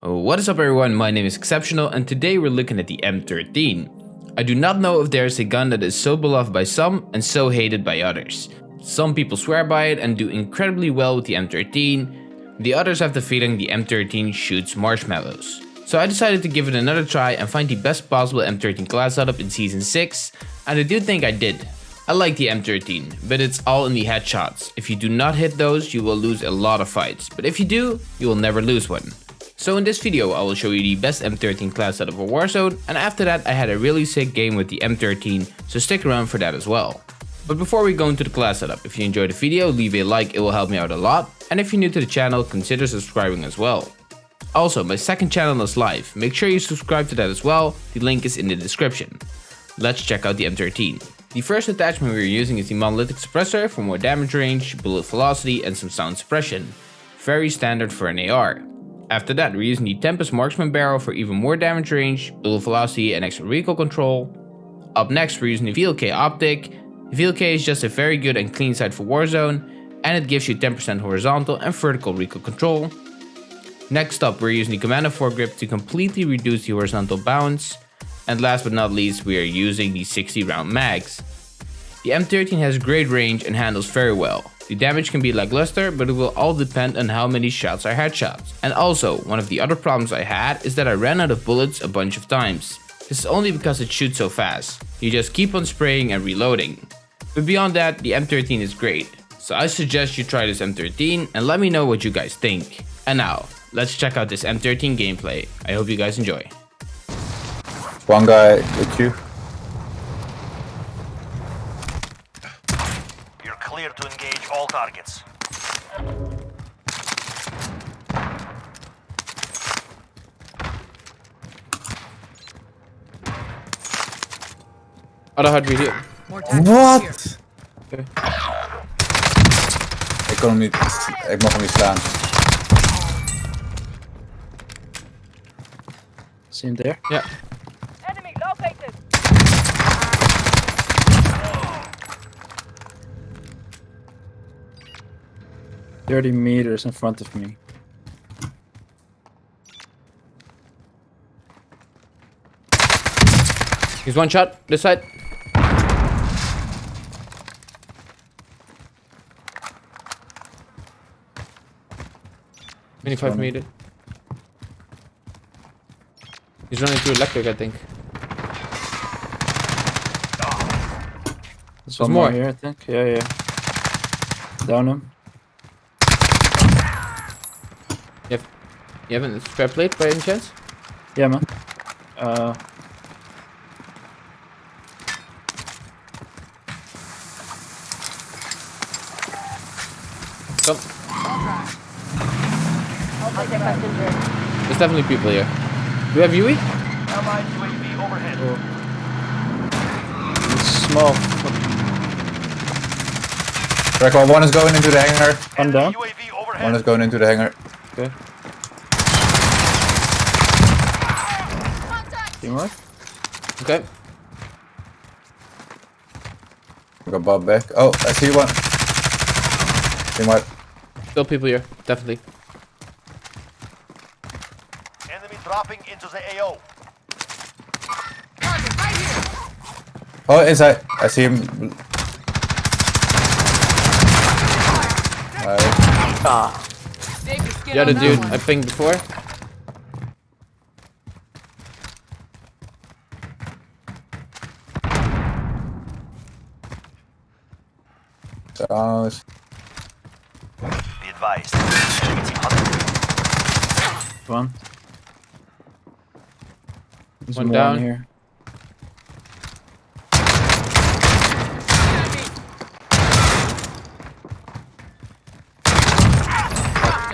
What is up everyone, my name is Exceptional and today we're looking at the M13. I do not know if there is a gun that is so beloved by some and so hated by others. Some people swear by it and do incredibly well with the M13, the others have the feeling the M13 shoots marshmallows. So I decided to give it another try and find the best possible M13 class setup in Season 6, and I do think I did. I like the M13, but it's all in the headshots. If you do not hit those, you will lose a lot of fights, but if you do, you will never lose one. So in this video I will show you the best M13 class setup for Warzone and after that I had a really sick game with the M13 so stick around for that as well. But before we go into the class setup, if you enjoyed the video leave a like it will help me out a lot and if you're new to the channel consider subscribing as well. Also my second channel is live, make sure you subscribe to that as well, the link is in the description. Let's check out the M13. The first attachment we are using is the monolithic suppressor for more damage range, bullet velocity and some sound suppression. Very standard for an AR. After that, we're using the Tempest Marksman Barrel for even more damage range, bullet velocity and extra recoil control. Up next, we're using the VLK Optic. The VLK is just a very good and clean sight for Warzone, and it gives you 10% horizontal and vertical recoil control. Next up, we're using the Commando foregrip to completely reduce the horizontal bounce. And last but not least, we are using the 60 round mags. The M13 has great range and handles very well. The damage can be lackluster, but it will all depend on how many shots are headshots. And also, one of the other problems I had is that I ran out of bullets a bunch of times. This is only because it shoots so fast. You just keep on spraying and reloading. But beyond that, the M13 is great. So I suggest you try this M13 and let me know what you guys think. And now, let's check out this M13 gameplay. I hope you guys enjoy. One guy with you. Clear to engage all targets. Other hard video. Wat? Okay. Ik kon hem niet, ik mag hem niet slaan. See him there? Yeah. 30 meters in front of me. He's one shot, this side. Twenty-five meters. He's running through electric, I think. There's one more here, I think. Yeah, yeah. Down him. You have a spare plate by any chance? Yeah, man. Uh. Come. There's definitely people here. Do we have UE? Allied UAV overhead. Oh. It's small. Record one is going into the hangar. One down. One is going into the hangar. Okay. Teamwork? Okay. We got Bob back. Oh, I see one. Teamwork. Still people here, definitely. Enemy dropping into the AO. Oh, inside. I see him. Nice. Ah. Yeah, the dude I pinged before. Sounds. Be advised. One. There's one down here.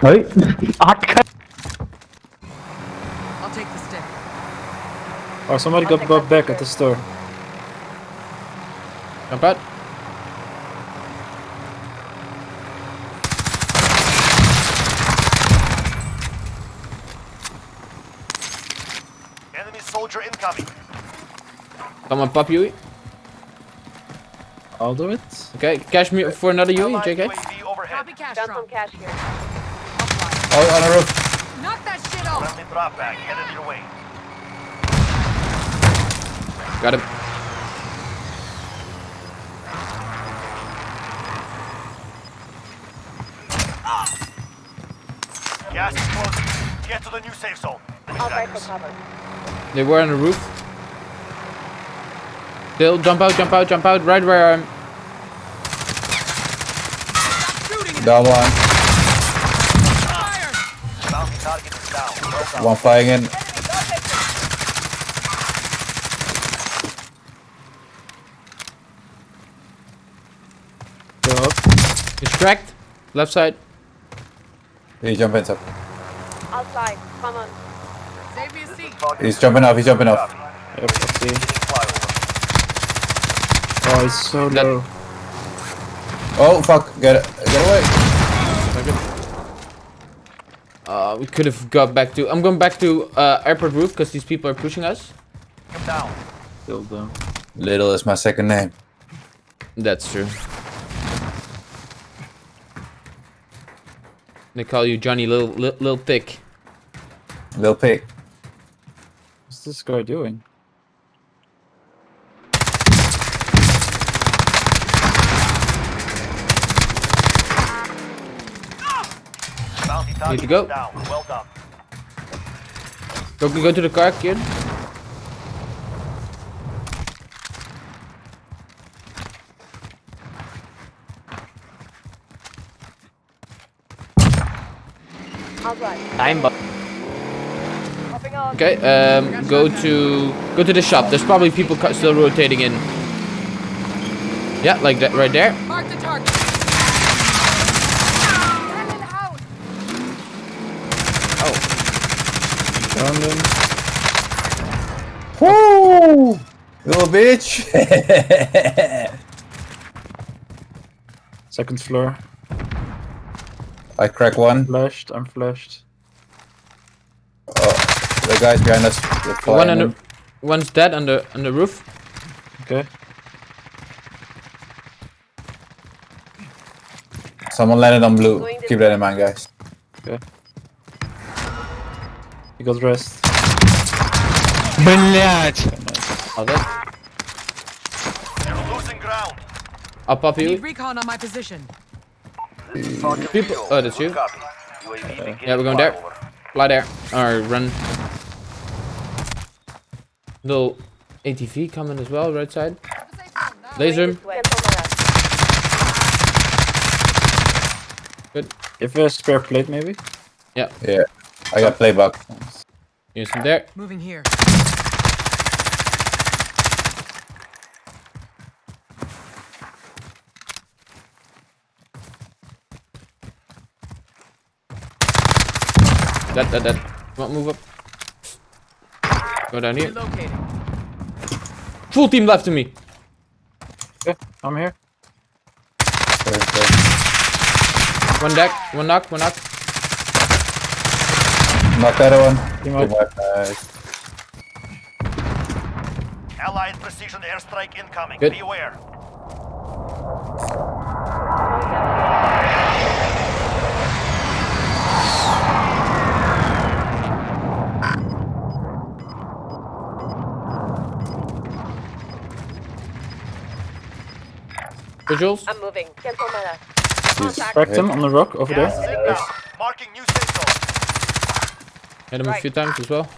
Wait. I'll take the stick. Oh, somebody got Bob back at the store. Jump out. soldier incoming. Come on, pop UE. I'll do it. Okay, cash me for another UE, JK. Copy cash Got some cash here. Oh, on the roof. Knock that shit off. Drop bag headed your way. Got him. Gas is closing. Get to the new safe zone. I'll break for cover. They were on the roof. Still, jump out, jump out, jump out, right where I'm. Down one. Bounty target is down. Well done. One flying in. Go up. He's cracked. Left side. He jumping up. Outside. Come on. Save me a seat. He's jumping off. He's jumping off. Yep, I see. Hitting flyover. Oh, it's so That- low. Oh fuck! Get it! Get away! Uh, we could have got back to. I'm going back to uh, airport roof because these people are pushing us. Come down. Still down. Little is my second name. That's true. They call you Johnny Lil Lil, Lil Thick. Lil pig. What's this guy doing? Bounty target to go. is down. Well done. Go go to the car, kid. Outside. Time, but okay. Um, go to go to the shop. There's probably people still rotating in. Yeah, like that right there. Mark the target. Enemy out. Down them. Woo! Little bitch! Second floor. I crack one. Flashed. I'm flashed. Oh, the guys behind us. they're One on the, in. one's dead on the on the roof. Okay. Someone landed on blue. Keep that in mind, guys. Okay. He got rest. Oh, that. You're losing ground. I'll you. recon on my position. People- oh, that's you? Copy. UAV beginning Yeah, we're going there. Fly there Alright, run. Little ATV coming as well, right side. Laser. him. This way. Cancel. Good. If a spare plate, maybe. Yeah. Yeah. I got playback. Use him there. Moving here. That, that, that. Come on, move up. Go down here. Relocating. Full team left to me. Okay, I'm here. One deck, one knock, one knock. Knock that one. Team up. Allied precision airstrike incoming. Good. Be aware. Visuals. I'm moving. Cancel my last. He's Contact. Cracked him on the rock over Gas there. is inbound. Marking new safe zone. Hit him a few times as well.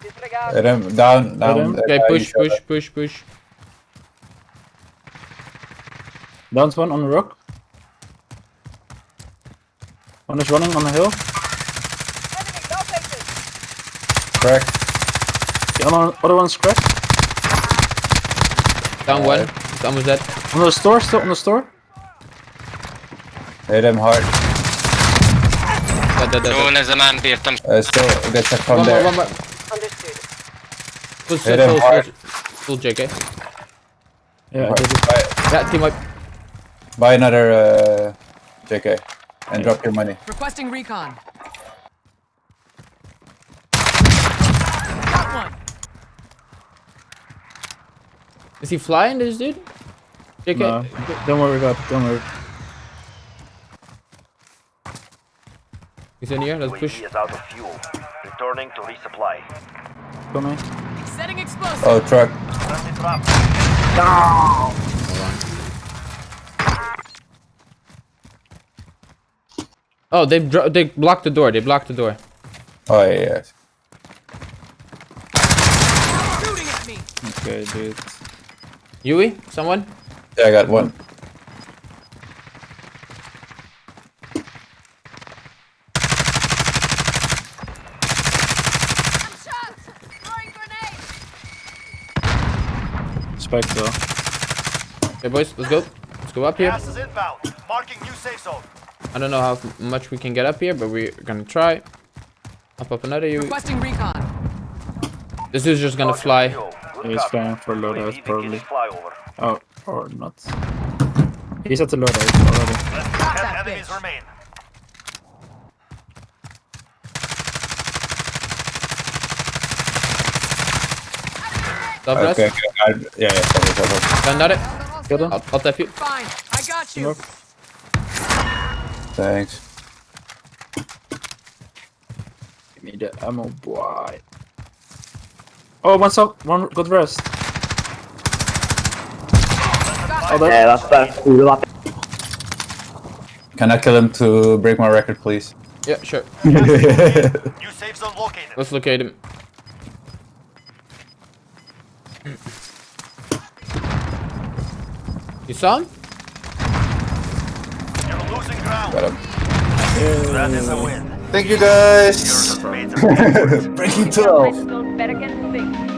Disregard. Hit him down, down. him. Okay, push, push, push, push. Down's one on the rock. One is running on the hill. Enemy, no faces. Crack. The other, other one's cracked. Down one. Down almost dead. On the store, still on the store. Hit him hard. Dead, dead, dead, dead. Known as a man beer. Uh, still, get a from one there. One more, one more. Understood. Full, full, full, full, full JK. Yeah, right, buy, yeah, team wipe. Buy another uh, JK and yeah. drop your money. Requesting recon. Got one. Is he flying, this dude? JK? No, don't worry, God. Don't worry. He's in here, let's push. UAV is out of fuel. Returning to resupply. Coming. Setting explosive. Oh, truck. Friendly drop. Oh, they dro- they blocked the door. They blocked the door. Oh, yeah, yeah. Shooting at me. Okay, dude. Yui, someone? Yeah, I got one. Spike though. Okay, boys, let's go. Let's go up here. Gas is inbound. Marking new safe zone. I don't know how much we can get up here, but we're gonna try. Up up another Yui. Requesting recon. This dude's just gonna fly. Good He's copy. flying for loadout, UAV beginning probably. flyover. Oh, or not. He's at the loadout already. Less than Got 10 that enemies bitch. Remain. Stop rest. Okay, okay. I, yeah, yeah, cover, cover. Done, got it. Kill them. I'll, I'll tap you. Fine. I got you. Smoke. Thanks. Give me the ammo, boy. Oh, one up. One good rest. Oh, that, vabbè, scusa, vabbè. Can I kill him to break my record, please? Yeah, sure. New safe zone located. Let's locate him. You saw him? You're losing ground. Got him. That is a win. Thank you, guys. Yours has made a Breaking Friend 12.